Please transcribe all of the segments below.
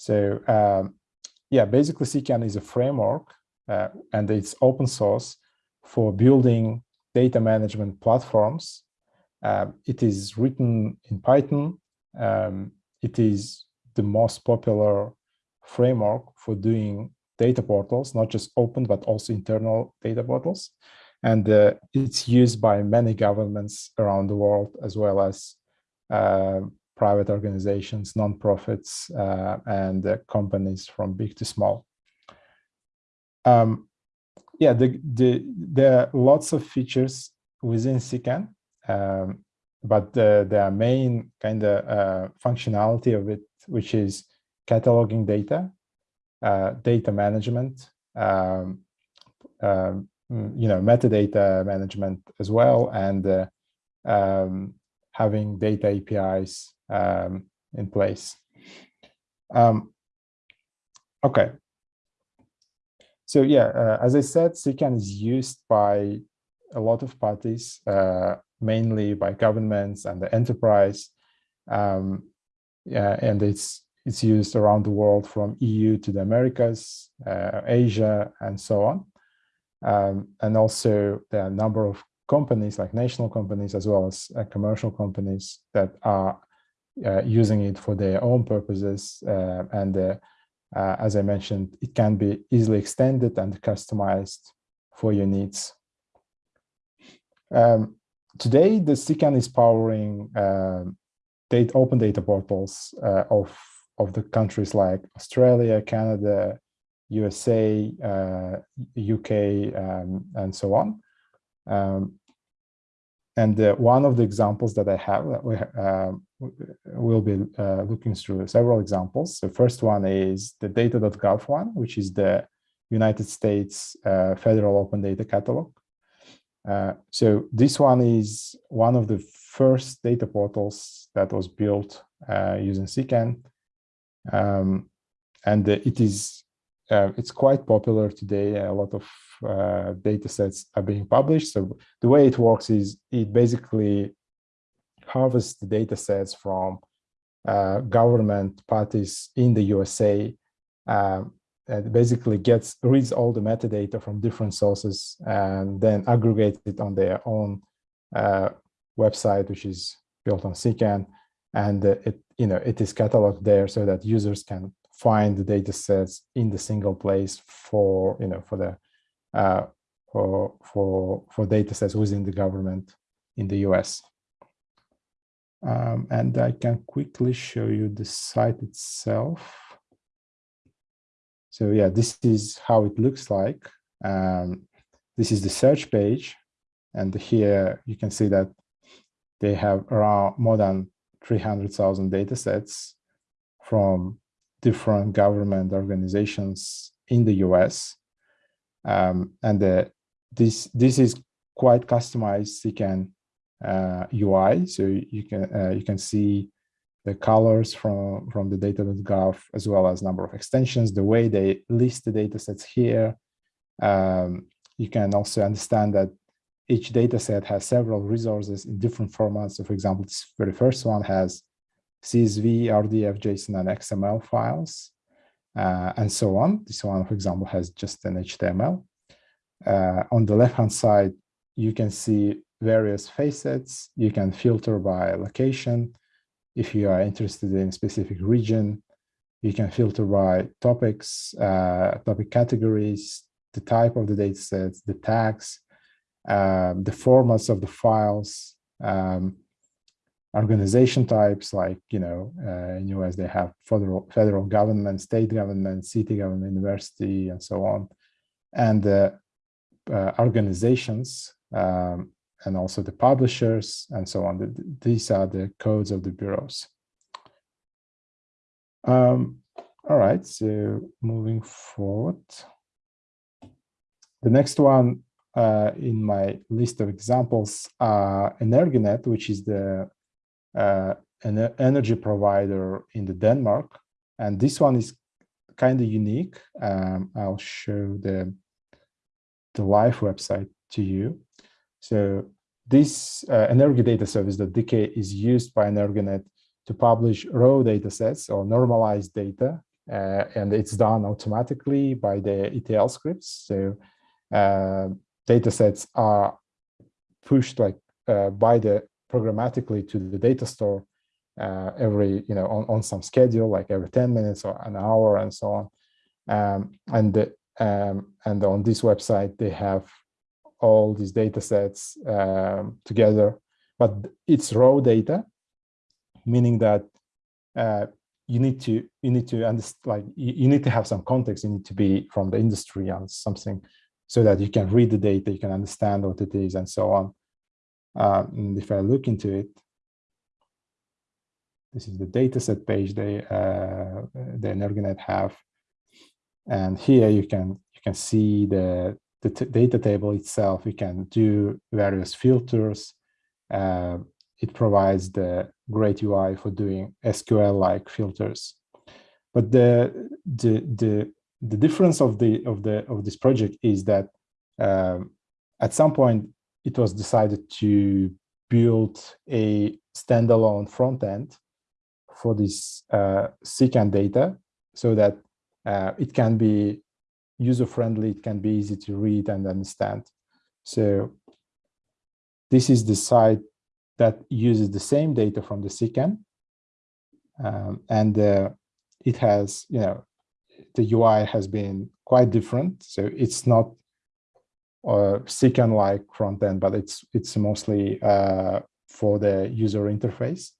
So um, yeah, basically CKAN is a framework uh, and it's open source for building data management platforms. Um, it is written in Python. Um, it is the most popular framework for doing data portals, not just open, but also internal data portals. And uh, it's used by many governments around the world, as well as uh, private organizations, non-profits, uh, and uh, companies from big to small. Um, yeah, the, the, there are lots of features within CKAN, um, but the, the main kind of uh, functionality of it, which is cataloging data, uh, data management, um, um, you know, metadata management as well, and uh, um, having data APIs um, in place. Um, okay. So yeah, uh, as I said, CKAN is used by a lot of parties, uh, mainly by governments and the enterprise. Um, yeah, and it's it's used around the world from EU to the Americas, uh, Asia, and so on. Um, and also there are a number of companies like national companies as well as uh, commercial companies that are uh, using it for their own purposes. Uh, and uh, uh, as I mentioned, it can be easily extended and customized for your needs. Um, today, the CKAN is powering um, data, open data portals uh, of, of the countries like Australia, Canada, USA, UK, um, and so on. Um, and uh, one of the examples that I have, that we uh, will be uh, looking through several examples. The first one is the data.gov one, which is the United States uh, Federal Open Data Catalog. Uh, so this one is one of the first data portals that was built uh, using CKAN. Um, and it is uh, it's quite popular today. A lot of uh, data sets are being published. So the way it works is it basically harvests the data sets from uh, government parties in the USA um, and basically gets reads all the metadata from different sources and then aggregates it on their own uh, website, which is built on CKAN. And uh, it, you know, it is cataloged there so that users can find the data sets in the single place for you know for the uh, for for for data sets within the government in the US. Um, and I can quickly show you the site itself. So yeah, this is how it looks like. Um, this is the search page. And here you can see that they have around more than 300,000 data sets from different government organizations in the US. Um, and the, this, this is quite customized CKAN uh, UI. So you can, uh, you can see the colors from, from the data.gov as well as number of extensions, the way they list the data sets here. Um, you can also understand that each data set has several resources in different formats. So for example, this very first one has CSV, RDF, JSON, and XML files, uh, and so on. This one, for example, has just an HTML. Uh, on the left-hand side, you can see various facets. You can filter by location. If you are interested in specific region, you can filter by topics, uh, topic categories, the type of the datasets, the tags, um, the formats of the files, um, organization types like, you know, uh, in US they have federal, federal government, state government, city government, university, and so on. And uh, uh, organizations um, and also the publishers and so on. The, these are the codes of the bureaus. Um, all right, so moving forward. The next one uh, in my list of examples are Energinet, which is the an energy provider in the Denmark. And this one is kind of unique. Um, I'll show the, the live website to you. So this uh, Energy Data Service, the DK, is used by Energinet to publish raw data sets or normalized data uh, and it's done automatically by the ETL scripts. So uh, data sets are pushed like uh, by the programmatically to the data store uh, every, you know, on, on some schedule, like every 10 minutes or an hour and so on. Um, and, the, um, and on this website, they have all these data sets um, together, but it's raw data, meaning that uh, you need to you need to understand like you, need to have some context you need to be from the industry and something so that you can read the data you can understand what it is and so on uh, and if i look into it this is the dataset page they uh, the Energinet have. And here you can you can see the the data table itself. You can do various filters. Uh, it provides the great UI for doing SQL-like filters. But the, the, the, the difference of, the, of, the, of this project is that um, at some point it was decided to build a standalone front end for this uh, CKAN data so that uh, it can be user-friendly, it can be easy to read and understand. So this is the site that uses the same data from the CKAN. Um, and uh, it has, you know, the UI has been quite different. So it's not a CKAN-like front end, but it's it's mostly uh, for the user interface.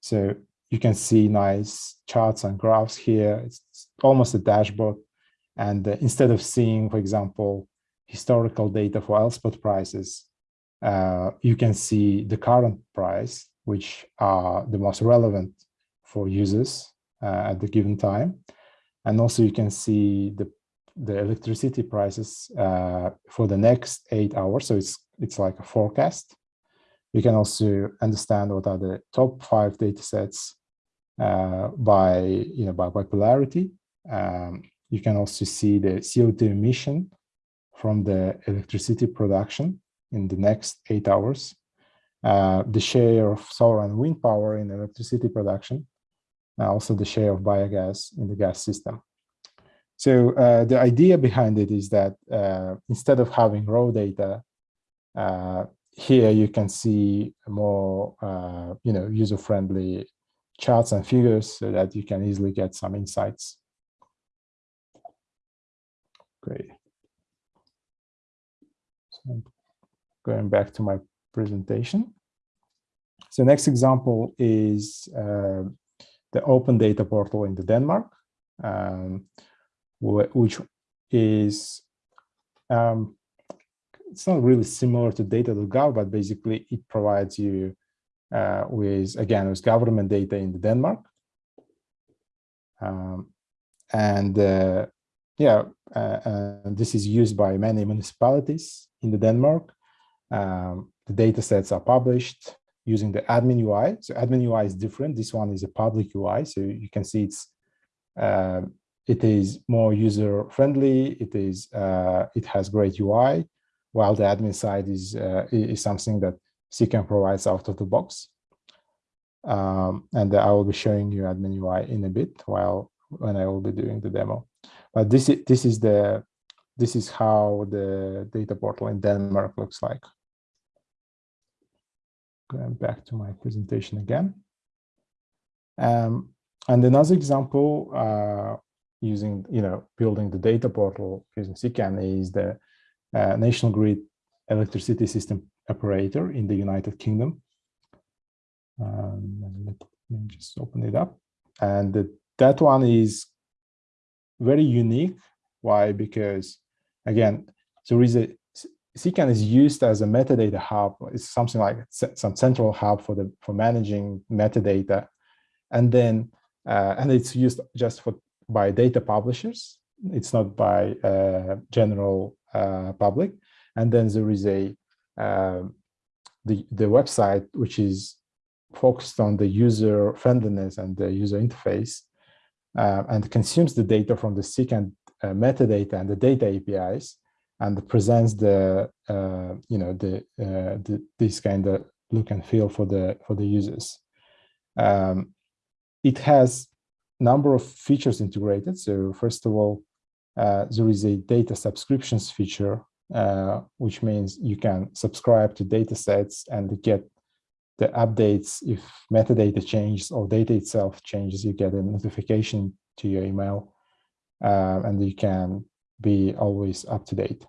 So you can see nice charts and graphs here. It's almost a dashboard. And uh, instead of seeing, for example, historical data for Elspot prices, uh, you can see the current price, which are the most relevant for users uh, at the given time. And also you can see the, the electricity prices uh, for the next eight hours. So it's, it's like a forecast. You can also understand what are the top five data sets uh, by, you know, by popularity. Um, you can also see the CO2 emission from the electricity production in the next eight hours, uh, the share of solar and wind power in electricity production, also the share of biogas in the gas system. So uh, the idea behind it is that uh, instead of having raw data, uh, here you can see more, uh, you know, user-friendly charts and figures so that you can easily get some insights. Great. So going back to my presentation. So next example is uh, the open data portal in the Denmark, um, which is, um, it's not really similar to data.gov, but basically it provides you uh, with, again, with government data in the Denmark. Um, and uh, yeah, uh, this is used by many municipalities in the Denmark um, the data sets are published using the admin UI. So admin UI is different. This one is a public UI. So you can see it's uh, it is more user friendly. It is uh, it has great UI, while the admin side is uh, is something that CKAN provides out of the box. Um, and I will be showing you admin UI in a bit while when I will be doing the demo. But this is this is the this is how the data portal in Denmark looks like going back to my presentation again. Um, and another example uh, using, you know, building the data portal using CKAN is the uh, National Grid electricity system operator in the United Kingdom. Um, let me just open it up. And the, that one is very unique. Why? Because again, there is a CKAN is used as a metadata hub. It's something like some central hub for the for managing metadata, and then uh, and it's used just for by data publishers. It's not by uh, general uh, public. And then there is a um, the the website which is focused on the user friendliness and the user interface, uh, and consumes the data from the CKAN uh, metadata and the data APIs and presents the uh, you know the, the, this kind of look and feel for the for the users. Um, it has number of features integrated. So first of all, uh, there is a data subscriptions feature, uh, which means you can subscribe to data sets and get the updates if metadata changes or data itself changes, you get a notification to your email uh, and you can be always up to date.